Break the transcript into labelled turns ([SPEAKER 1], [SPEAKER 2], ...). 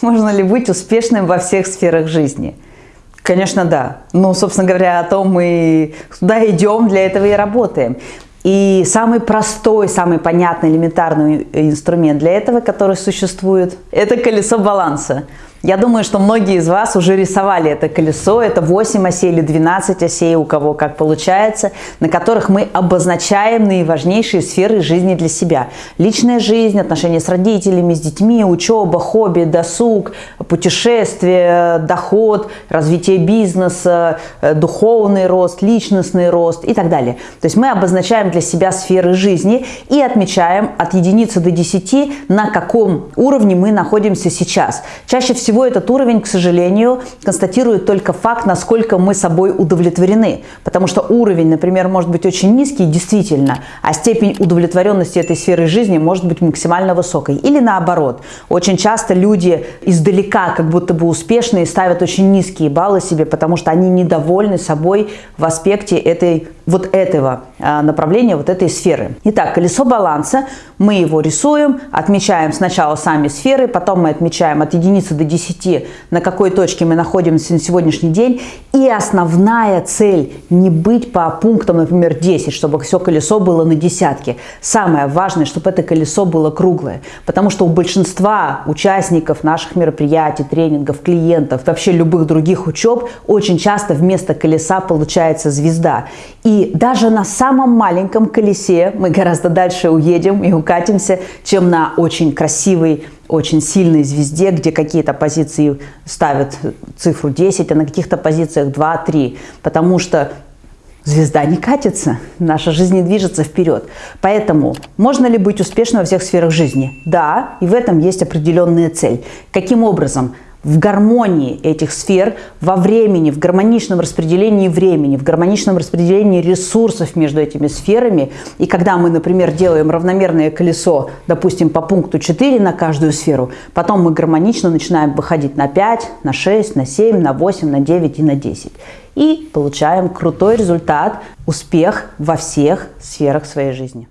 [SPEAKER 1] Можно ли быть успешным во всех сферах жизни? Конечно, да. Ну, собственно говоря, о том мы туда идем, для этого и работаем. И самый простой, самый понятный, элементарный инструмент для этого, который существует, это колесо баланса. Я думаю, что многие из вас уже рисовали это колесо. Это 8 осей или 12 осей, у кого как получается, на которых мы обозначаем наиважнейшие сферы жизни для себя. Личная жизнь, отношения с родителями, с детьми, учеба, хобби, досуг, путешествия, доход, развитие бизнеса, э, духовный рост, личностный рост и так далее. То есть мы обозначаем для себя сферы жизни и отмечаем от единицы до 10, на каком уровне мы находимся сейчас. Чаще всего всего этот уровень, к сожалению, констатирует только факт, насколько мы собой удовлетворены. Потому что уровень, например, может быть очень низкий, действительно, а степень удовлетворенности этой сферы жизни может быть максимально высокой. Или наоборот. Очень часто люди издалека, как будто бы успешные, ставят очень низкие баллы себе, потому что они недовольны собой в аспекте этой, вот этого а, направления, вот этой сферы. Итак, колесо баланса. Мы его рисуем, отмечаем сначала сами сферы, потом мы отмечаем от единицы до 10 10, на какой точке мы находимся на сегодняшний день. И основная цель не быть по пунктам, например, 10, чтобы все колесо было на десятке. Самое важное, чтобы это колесо было круглое. Потому что у большинства участников наших мероприятий, тренингов, клиентов, вообще любых других учеб, очень часто вместо колеса получается звезда. И даже на самом маленьком колесе мы гораздо дальше уедем и укатимся, чем на очень красивой очень сильной звезде, где какие-то позиции ставят цифру 10, а на каких-то позициях 2-3, потому что звезда не катится, наша жизнь не движется вперед. Поэтому можно ли быть успешным во всех сферах жизни? Да, и в этом есть определенная цель. Каким образом? В гармонии этих сфер, во времени, в гармоничном распределении времени, в гармоничном распределении ресурсов между этими сферами. И когда мы, например, делаем равномерное колесо, допустим, по пункту 4 на каждую сферу, потом мы гармонично начинаем выходить на 5, на 6, на 7, на 8, на 9 и на 10. И получаем крутой результат, успех во всех сферах своей жизни.